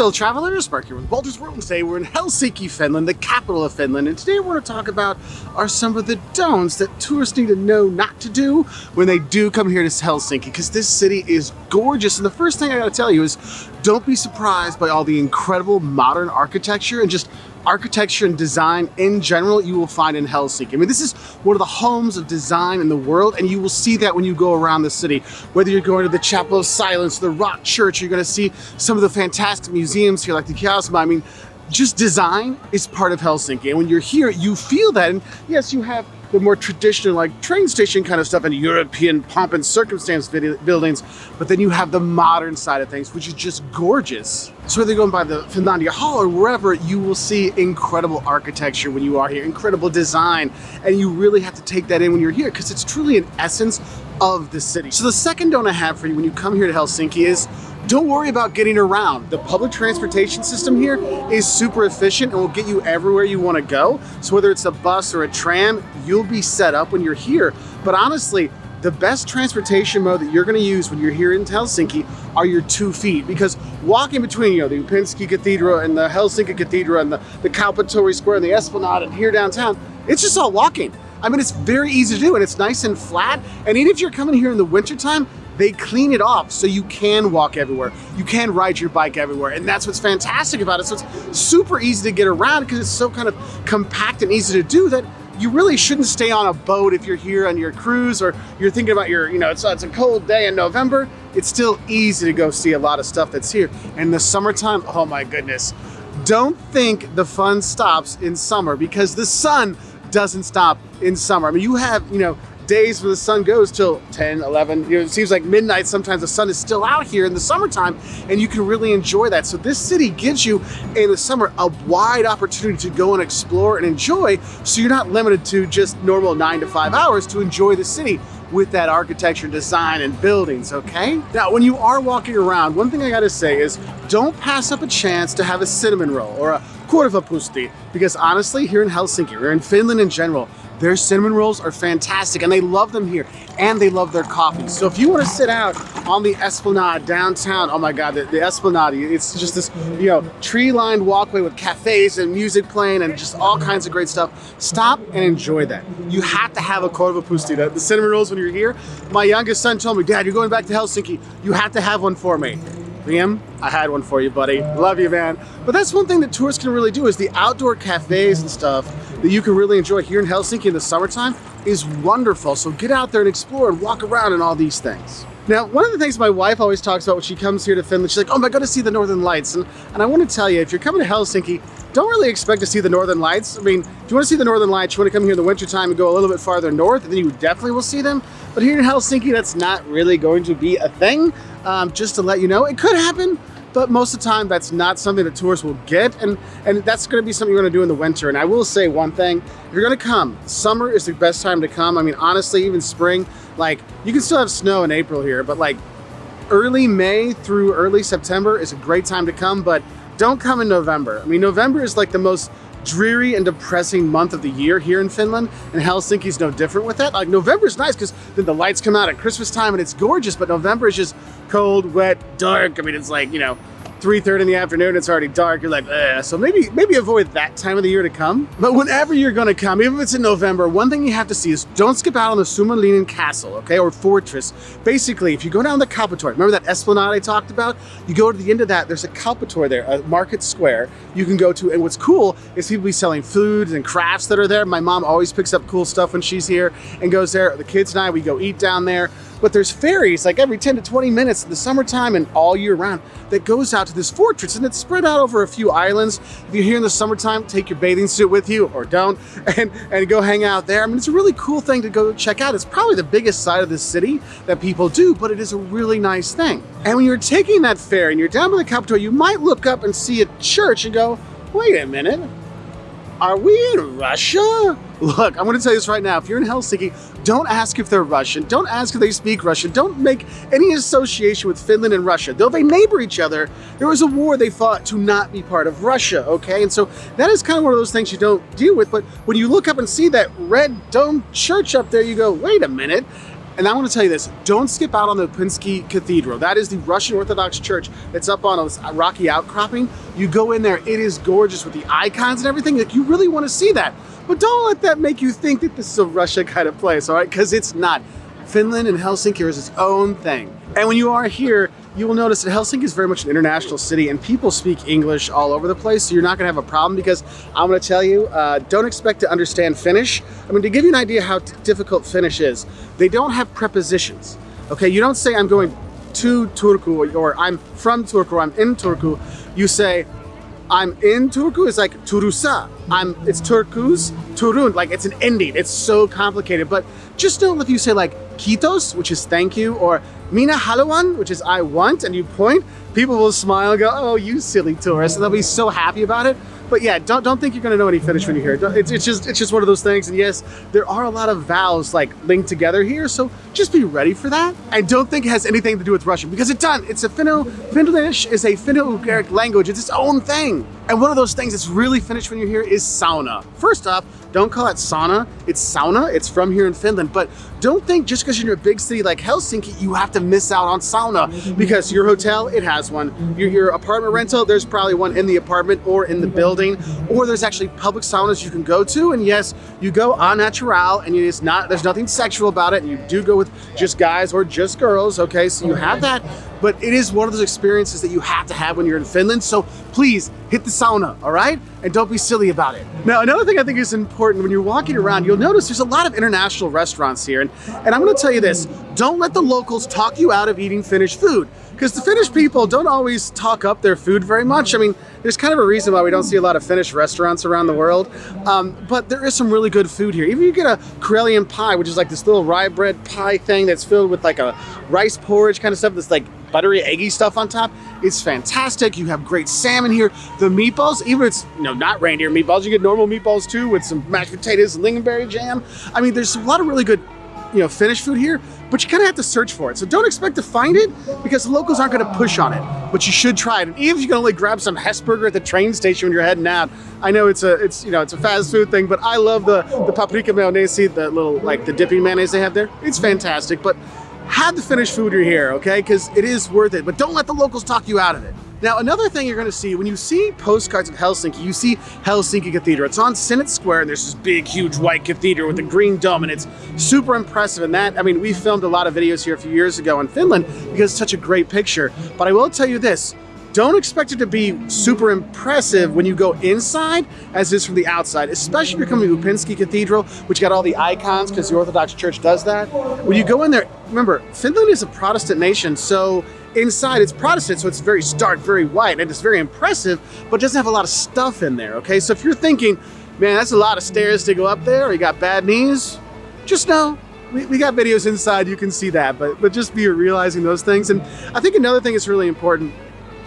fellow travelers, Mark here with Wolters World, and today we're in Helsinki, Finland, the capital of Finland, and today we're going to talk about are some of the don'ts that tourists need to know not to do when they do come here to Helsinki, because this city is gorgeous, and the first thing I gotta tell you is don't be surprised by all the incredible modern architecture and just architecture and design in general you will find in Helsinki. I mean, this is one of the homes of design in the world, and you will see that when you go around the city. Whether you're going to the Chapel of Silence, the Rock Church, you're gonna see some of the fantastic museums here like the Kiasma. I mean, just design is part of Helsinki. And when you're here, you feel that. And yes, you have the more traditional like train station kind of stuff and European pomp and circumstance buildings, but then you have the modern side of things, which is just gorgeous. So whether you're going by the Finlandia Hall or wherever, you will see incredible architecture when you are here, incredible design, and you really have to take that in when you're here because it's truly an essence of the city. So the second don't I have for you when you come here to Helsinki is don't worry about getting around. The public transportation system here is super efficient and will get you everywhere you want to go. So whether it's a bus or a tram, you'll be set up when you're here. But honestly, the best transportation mode that you're going to use when you're here in Helsinki are your two feet because walking between you know the Uspenski Cathedral and the Helsinki Cathedral and the, the Kauppatori Square and the Esplanade and here downtown, it's just all walking. I mean, it's very easy to do and it's nice and flat. And even if you're coming here in the wintertime, they clean it off so you can walk everywhere. You can ride your bike everywhere. And that's what's fantastic about it. So it's super easy to get around because it's so kind of compact and easy to do that you really shouldn't stay on a boat if you're here on your cruise or you're thinking about your, you know, it's, it's a cold day in November. It's still easy to go see a lot of stuff that's here. And the summertime, oh my goodness. Don't think the fun stops in summer because the sun doesn't stop in summer. I mean, you have, you know, days where the sun goes till 10, 11, you know, it seems like midnight, sometimes the sun is still out here in the summertime and you can really enjoy that. So this city gives you in the summer a wide opportunity to go and explore and enjoy so you're not limited to just normal nine to five hours to enjoy the city with that architecture, design, and buildings, okay? Now, when you are walking around, one thing I gotta say is don't pass up a chance to have a cinnamon roll or a korvapusti, because honestly, here in Helsinki, or in Finland in general, their cinnamon rolls are fantastic and they love them here and they love their coffee. So if you want to sit out on the Esplanade downtown, oh my God, the, the Esplanade, it's just this, you know, tree-lined walkway with cafes and music playing and just all kinds of great stuff. Stop and enjoy that. You have to have a korvapusti, the, the cinnamon rolls when you're here. My youngest son told me, Dad, you're going back to Helsinki. You have to have one for me. Liam, I had one for you, buddy. Love you, man. But that's one thing that tourists can really do is the outdoor cafes and stuff that you can really enjoy here in Helsinki in the summertime is wonderful. So get out there and explore and walk around and all these things. Now, one of the things my wife always talks about when she comes here to Finland, she's like, oh, I'm going to see the Northern Lights. And, and I want to tell you, if you're coming to Helsinki, don't really expect to see the Northern Lights. I mean, if you want to see the Northern Lights, you want to come here in the wintertime and go a little bit farther north, and then you definitely will see them. But here in Helsinki, that's not really going to be a thing. Um, just to let you know, it could happen, but most of the time that's not something that tourists will get and and that's going to be something you're going to do in the winter. And i will say one thing if you're going to come summer is the best time to come. I mean honestly even spring like you can still have snow in april here but like early may through early september is a great time to come but don't come in november. I mean november is like the most dreary and depressing month of the year here in Finland, and Helsinki's no different with that. Like November's nice because then the lights come out at Christmas time and it's gorgeous, but November is just cold, wet, dark. I mean, it's like, you know, 3.30 in the afternoon, it's already dark. You're like, Ugh. so maybe maybe avoid that time of the year to come. But whenever you're gonna come, even if it's in November, one thing you have to see is don't skip out on the Suomenlinna Castle, okay, or fortress. Basically, if you go down the Kauppatori, remember that esplanade I talked about? You go to the end of that, there's a Kauppatori there, a market square you can go to. And what's cool is people be selling foods and crafts that are there. My mom always picks up cool stuff when she's here and goes there. The kids and I, we go eat down there. But there's ferries like every 10 to 20 minutes in the summertime and all year round that goes out to this fortress and it's spread out over a few islands. If you're here in the summertime, take your bathing suit with you or don't and, and go hang out there. I mean, it's a really cool thing to go check out. It's probably the biggest side of the city that people do, but it is a really nice thing. And when you're taking that ferry and you're down by the Capitol, you might look up and see a church and go, wait a minute, are we in Russia? Look, I'm gonna tell you this right now. If you're in Helsinki, don't ask if they're Russian. Don't ask if they speak Russian. Don't make any association with Finland and Russia. Though they neighbor each other, there was a war they fought to not be part of Russia, okay? And so that is kind of one of those things you don't deal with. But when you look up and see that red dome church up there, you go, wait a minute. And I want to tell you this, don't skip out on the Uspenski Cathedral. That is the Russian Orthodox Church that's up on a rocky outcropping. You go in there, it is gorgeous with the icons and everything. Like you really want to see that. But don't let that make you think that this is a Russia kind of place, all right? Because it's not. Finland and Helsinki is its own thing. And when you are here, you will notice that Helsinki is very much an international city and people speak English all over the place, so you're not gonna have a problem because I'm gonna tell you, uh, don't expect to understand Finnish. I mean, to give you an idea how difficult Finnish is, they don't have prepositions. Okay, you don't say I'm going to Turku or I'm from Turku or I'm in Turku. You say I'm in Turku, it's like Turusa. I'm, it's Turkus, Turun, like it's an ending. It's so complicated, but just know if you say like Kiitos, which is thank you, or Mina Haluan, which is I want, and you point, people will smile go, oh, you silly tourist, and they'll be so happy about it. But yeah, don't, don't think you're gonna know any Finnish when you hear it. It's, it's, just, it's just one of those things, and yes, there are a lot of vowels like linked together here, so just be ready for that. And don't think it has anything to do with Russian, because it doesn't. It's a Finno, Finnish is a Finno-Ugric language, it's its own thing. And one of those things that's really Finnish when you're here is sauna. First off, don't call it sauna, it's sauna, it's from here in Finland, but don't think just because you're in a big city like Helsinki, you have to miss out on sauna because your hotel, it has one. Your, your apartment rental, there's probably one in the apartment or in the building, or there's actually public saunas you can go to. And yes, you go on natural and it's not, there's nothing sexual about it. And you do go with just guys or just girls, okay? So you have that, but it is one of those experiences that you have to have when you're in Finland. So please hit the sauna, all right? And don't be silly about it. Now, another thing I think is important when you're walking around, you'll notice there's a lot of international restaurants here. And, and I'm gonna tell you this, don't let the locals talk you out of eating Finnish food because the Finnish people don't always talk up their food very much. I mean, there's kind of a reason why we don't see a lot of Finnish restaurants around the world, um, but there is some really good food here. Even you get a Karelian pie, which is like this little rye bread pie thing that's filled with like a rice porridge kind of stuff that's like buttery, eggy stuff on top. It's fantastic. You have great salmon here. The meatballs, even if it's you know not reindeer meatballs, you get normal meatballs too with some mashed potatoes and lingonberry jam. I mean, there's a lot of really good you know, Finnish food here, but you kind of have to search for it. So don't expect to find it because the locals aren't going to push on it, but you should try it. And even if you can only grab some Hesburger at the train station when you're heading out, I know it's a, it's, you know, it's a fast food thing, but I love the, the paprika mayonnaise, the little, like the dipping mayonnaise they have there. It's fantastic, but have the Finnish food you're here, okay? Because it is worth it, but don't let the locals talk you out of it. Now, another thing you're gonna see, when you see postcards of Helsinki, you see Helsinki Cathedral. It's on Senate Square, and there's this big, huge white cathedral with a green dome, and it's super impressive. And that, I mean, we filmed a lot of videos here a few years ago in Finland because it's such a great picture. But I will tell you this, don't expect it to be super impressive when you go inside as it is from the outside, especially if you're coming to Uspenski Cathedral, which got all the icons because the Orthodox Church does that. When you go in there, remember, Finland is a Protestant nation, so Inside it's Protestant, so it's very stark, very white, and it's very impressive, but doesn't have a lot of stuff in there, okay? So if you're thinking, man, that's a lot of stairs to go up there, or you got bad knees, just know we, we got videos inside, you can see that, but, but just be realizing those things. And I think another thing that's really important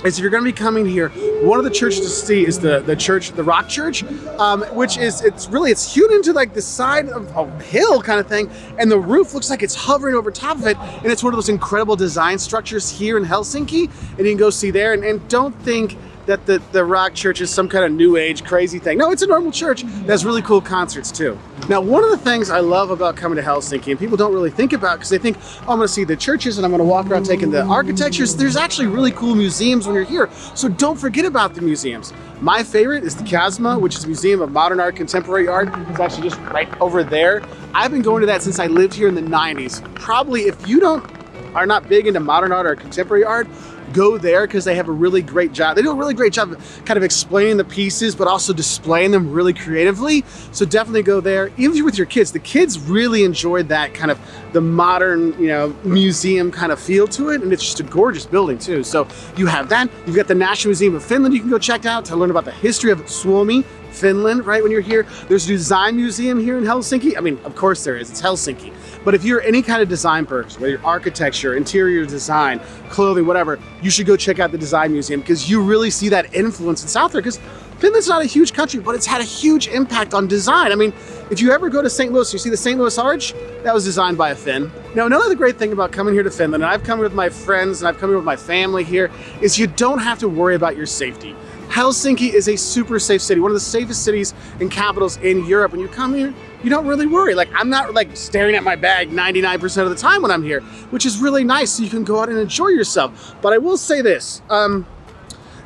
is if you're going to be coming here, one of the churches to see is the the church, the Rock Church, um, which is it's really it's hewn into like the side of a hill kind of thing, and the roof looks like it's hovering over top of it, and it's one of those incredible design structures here in Helsinki, and you can go see there, and, and don't think that the, the rock church is some kind of new age crazy thing. No, it's a normal church that has really cool concerts too. Now, one of the things I love about coming to Helsinki, and people don't really think about because they think, oh, I'm gonna see the churches and I'm gonna walk around taking the architectures. There's actually really cool museums when you're here. So don't forget about the museums. My favorite is the Kiasma, which is a museum of modern art, contemporary art. It's actually just right over there. I've been going to that since I lived here in the 90s. Probably if you don't are not big into modern art or contemporary art, go there because they have a really great job. They do a really great job of kind of explaining the pieces, but also displaying them really creatively. So definitely go there. Even with your kids, the kids really enjoyed that kind of the modern, you know, museum kind of feel to it. And it's just a gorgeous building too. So you have that. You've got the National Museum of Finland you can go check out to learn about the history of Suomi, Finland, right, when you're here. There's a design museum here in Helsinki. I mean, of course there is, it's Helsinki. But if you're any kind of design person, whether you're architecture, interior design, clothing, whatever, you should go check out the design museum because you really see that influence in South there because Finland's not a huge country, but it's had a huge impact on design. I mean, if you ever go to St. Louis, you see the St. Louis Arch, that was designed by a Finn. Now, another great thing about coming here to Finland, and I've come with my friends and I've come here with my family here, is you don't have to worry about your safety. Helsinki is a super safe city, one of the safest cities and capitals in Europe. When you come here, you don't really worry. Like I'm not like staring at my bag 99% of the time when I'm here, which is really nice so you can go out and enjoy yourself. But I will say this, um,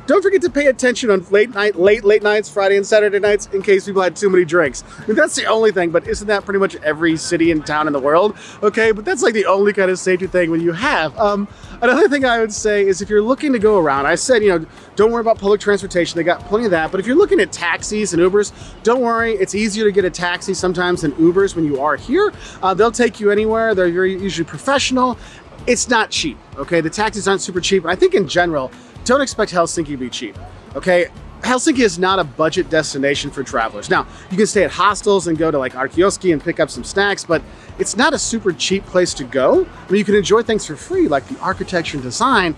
don't forget to pay attention on late night, late, late nights, Friday and Saturday nights, in case people had too many drinks. I mean, that's the only thing, but isn't that pretty much every city and town in the world? Okay, but that's like the only kind of safety thing when you have. Um, another thing I would say is if you're looking to go around, I said, you know, don't worry about public transportation. They got plenty of that. But if you're looking at taxis and Ubers, don't worry. It's easier to get a taxi sometimes than Ubers when you are here. Uh, they'll take you anywhere. They're usually professional. It's not cheap, okay? The taxis aren't super cheap. I think in general, don't expect Helsinki to be cheap, okay? Helsinki is not a budget destination for travelers. Now, you can stay at hostels and go to like R-kioski and pick up some snacks, but it's not a super cheap place to go. I mean, you can enjoy things for free, like the architecture and design,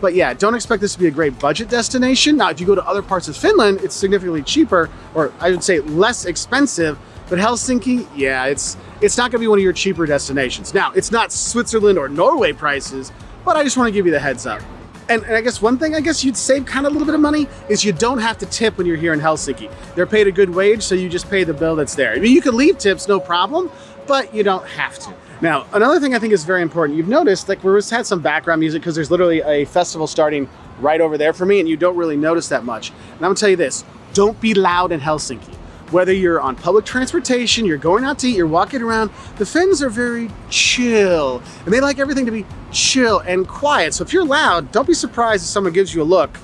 but yeah, don't expect this to be a great budget destination. Now, if you go to other parts of Finland, it's significantly cheaper, or I would say less expensive, but Helsinki, yeah, it's it's not gonna be one of your cheaper destinations. Now, it's not Switzerland or Norway prices, but I just wanna give you the heads up. And, and, I guess one thing I guess you'd save kind of a little bit of money is you don't have to tip when you're here in Helsinki. They're paid a good wage, so you just pay the bill that's there. I mean, you can leave tips, no problem, but you don't have to. Now, another thing I think is very important, you've noticed like we just had some background music because there's literally a festival starting right over there for me and you don't really notice that much. And I'm gonna tell you this, don't be loud in Helsinki. Whether you're on public transportation, you're going out to eat, you're walking around, the Finns are very chill and they like everything to be chill and quiet. So if you're loud, don't be surprised if someone gives you a look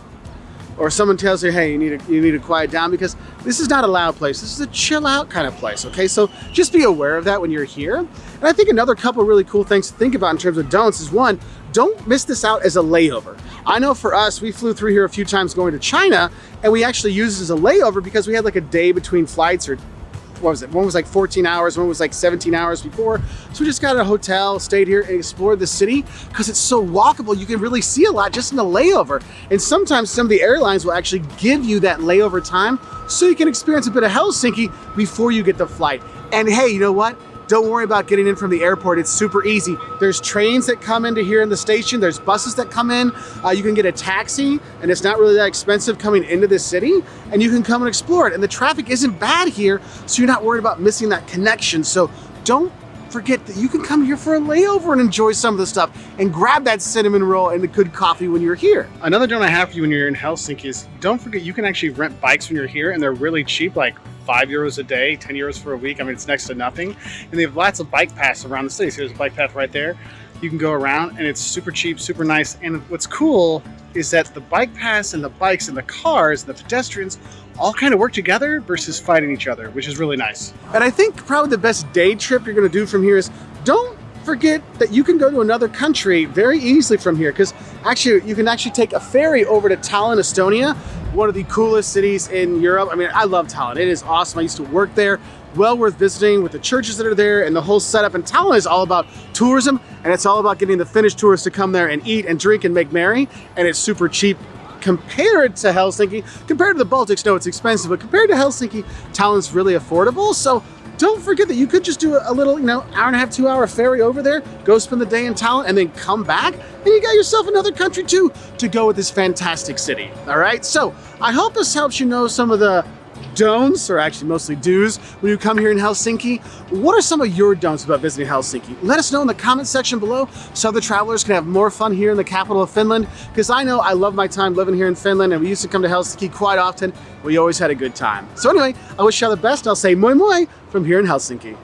or someone tells you, hey, you need to, you need to quiet down because this is not a loud place. This is a chill out kind of place, okay? So just be aware of that when you're here. And I think another couple really cool things to think about in terms of don'ts is one, don't miss this out as a layover. I know for us, we flew through here a few times going to China and we actually used it as a layover because we had like a day between flights or what was it? One was like 14 hours, one was like 17 hours before. So we just got a hotel, stayed here and explored the city because it's so walkable. You can really see a lot just in the layover. And sometimes some of the airlines will actually give you that layover time so you can experience a bit of Helsinki before you get the flight. And hey, you know what? Don't worry about getting in from the airport. It's super easy. There's trains that come into here in the station. There's buses that come in. Uh, you can get a taxi and it's not really that expensive coming into the city and you can come and explore it. And the traffic isn't bad here, so you're not worried about missing that connection. So don't forget that you can come here for a layover and enjoy some of the stuff and grab that cinnamon roll and the good coffee when you're here. Another don't I have for you when you're in Helsinki is don't forget you can actually rent bikes when you're here and they're really cheap, like five euros a day, 10 euros for a week. I mean, it's next to nothing. And they have lots of bike paths around the city. So there's a bike path right there. You can go around and it's super cheap, super nice. And what's cool is that the bike paths and the bikes and the cars and the pedestrians all kind of work together versus fighting each other, which is really nice. And I think probably the best day trip you're gonna do from here is don't forget that you can go to another country very easily from here because actually you can actually take a ferry over to Tallinn, Estonia, one of the coolest cities in Europe. I mean, I love Tallinn. It is awesome. I used to work there. Well worth visiting with the churches that are there and the whole setup. And Tallinn is all about tourism and it's all about getting the Finnish tourists to come there and eat and drink and make merry. And it's super cheap compared to Helsinki. Compared to the Baltics, no, it's expensive, but compared to Helsinki, Tallinn's really affordable. So don't forget that you could just do a little, you know, hour and a half, two hour ferry over there, go spend the day in Tallinn and then come back and you got yourself another country too to go with this fantastic city. All right. So I hope this helps you know some of the don'ts, or actually mostly do's, when you come here in Helsinki. What are some of your don'ts about visiting Helsinki? Let us know in the comment section below so other travelers can have more fun here in the capital of Finland, because I know I love my time living here in Finland, and we used to come to Helsinki quite often. We always had a good time. So anyway, I wish you all the best. I'll say moi moi from here in Helsinki.